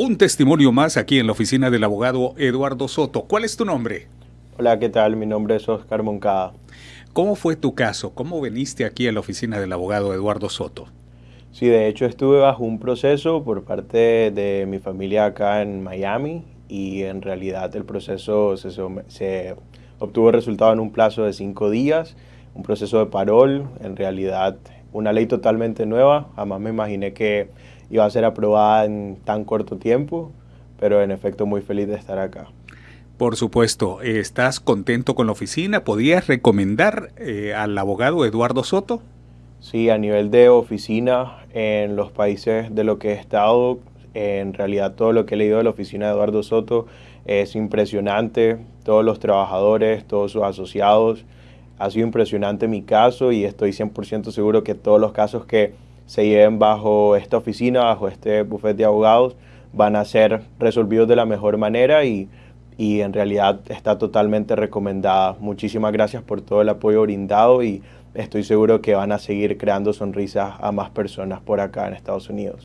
Un testimonio más aquí en la oficina del abogado Eduardo Soto. ¿Cuál es tu nombre? Hola, ¿qué tal? Mi nombre es Oscar Moncada. ¿Cómo fue tu caso? ¿Cómo veniste aquí a la oficina del abogado Eduardo Soto? Sí, de hecho estuve bajo un proceso por parte de mi familia acá en Miami y en realidad el proceso se, se obtuvo resultado en un plazo de cinco días, un proceso de parol, en realidad una ley totalmente nueva, jamás me imaginé que iba a ser aprobada en tan corto tiempo, pero en efecto muy feliz de estar acá. Por supuesto, ¿estás contento con la oficina? ¿Podías recomendar eh, al abogado Eduardo Soto? Sí, a nivel de oficina, en los países de lo que he estado, en realidad todo lo que he leído de la oficina de Eduardo Soto es impresionante, todos los trabajadores, todos sus asociados, ha sido impresionante mi caso y estoy 100% seguro que todos los casos que se lleven bajo esta oficina, bajo este bufete de abogados, van a ser resolvidos de la mejor manera y, y en realidad está totalmente recomendada. Muchísimas gracias por todo el apoyo brindado y estoy seguro que van a seguir creando sonrisas a más personas por acá en Estados Unidos.